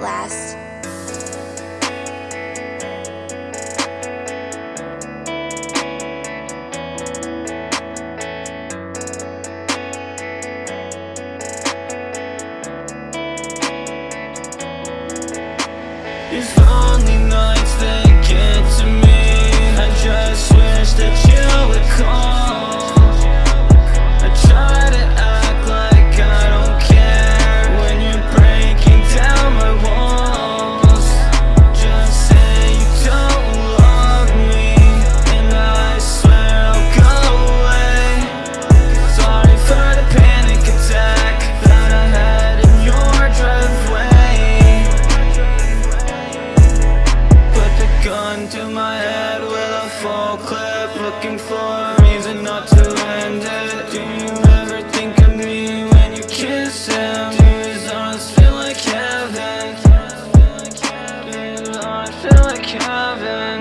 last. It's lonely nights, they Fall clip Looking for a reason not to end it Do you ever think of me when you kiss him? Do his arms feel like heaven? Do his arms feel like heaven?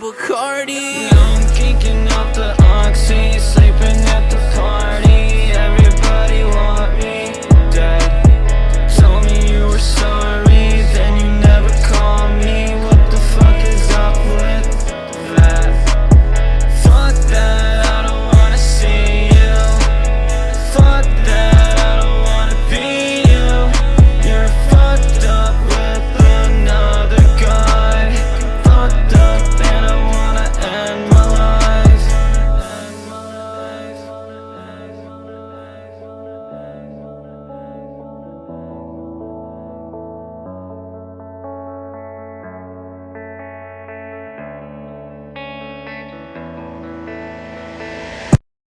book.